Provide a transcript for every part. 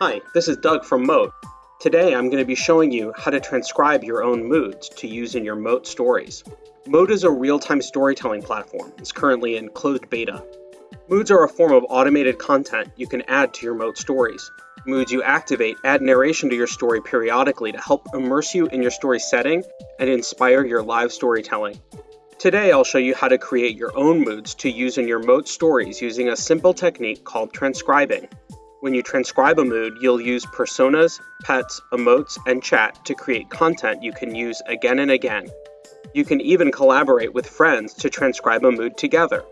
Hi, this is Doug from Mote. Today I'm going to be showing you how to transcribe your own moods to use in your Mote stories. Mote is a real-time storytelling platform. It's currently in closed beta. Moods are a form of automated content you can add to your Mote stories. Moods you activate add narration to your story periodically to help immerse you in your story setting and inspire your live storytelling. Today I'll show you how to create your own moods to use in your Mote stories using a simple technique called transcribing. When you transcribe a mood, you'll use personas, pets, emotes, and chat to create content you can use again and again. You can even collaborate with friends to transcribe a mood together.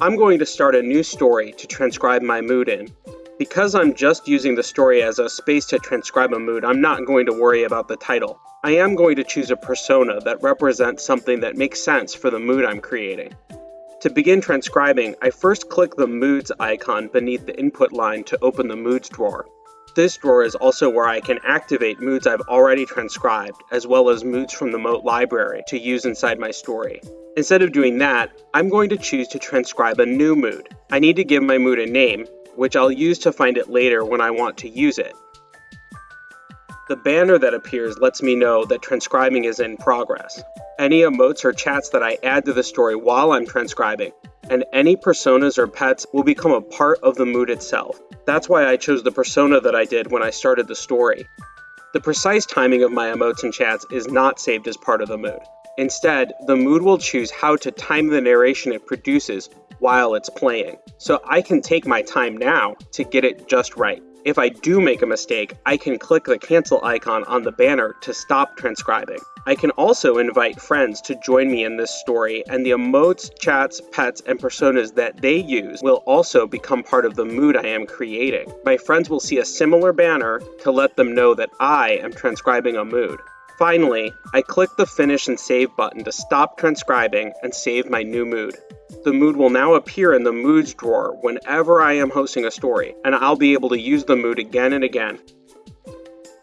I'm going to start a new story to transcribe my mood in. Because I'm just using the story as a space to transcribe a mood, I'm not going to worry about the title. I am going to choose a persona that represents something that makes sense for the mood I'm creating. To begin transcribing, I first click the Moods icon beneath the input line to open the Moods drawer. This drawer is also where I can activate moods I've already transcribed, as well as moods from the Mote library to use inside my story. Instead of doing that, I'm going to choose to transcribe a new mood. I need to give my mood a name, which I'll use to find it later when I want to use it. The banner that appears lets me know that transcribing is in progress any emotes or chats that I add to the story while I'm transcribing, and any personas or pets will become a part of the mood itself. That's why I chose the persona that I did when I started the story. The precise timing of my emotes and chats is not saved as part of the mood. Instead, the mood will choose how to time the narration it produces while it's playing, so I can take my time now to get it just right. If I do make a mistake, I can click the cancel icon on the banner to stop transcribing. I can also invite friends to join me in this story, and the emotes, chats, pets, and personas that they use will also become part of the mood I am creating. My friends will see a similar banner to let them know that I am transcribing a mood. Finally, I click the Finish and Save button to stop transcribing and save my new mood. The mood will now appear in the Moods drawer whenever I am hosting a story, and I'll be able to use the mood again and again.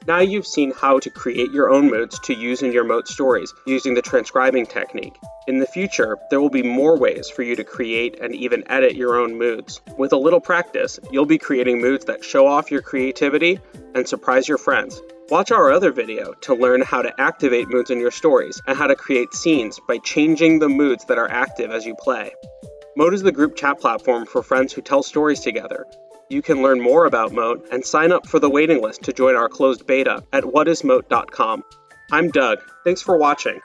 Now you've seen how to create your own moods to use in your Mote stories using the transcribing technique. In the future, there will be more ways for you to create and even edit your own moods. With a little practice, you'll be creating moods that show off your creativity and surprise your friends. Watch our other video to learn how to activate moods in your stories and how to create scenes by changing the moods that are active as you play. Mote is the group chat platform for friends who tell stories together. You can learn more about Mote and sign up for the waiting list to join our closed beta at whatismote.com. I'm Doug. Thanks for watching.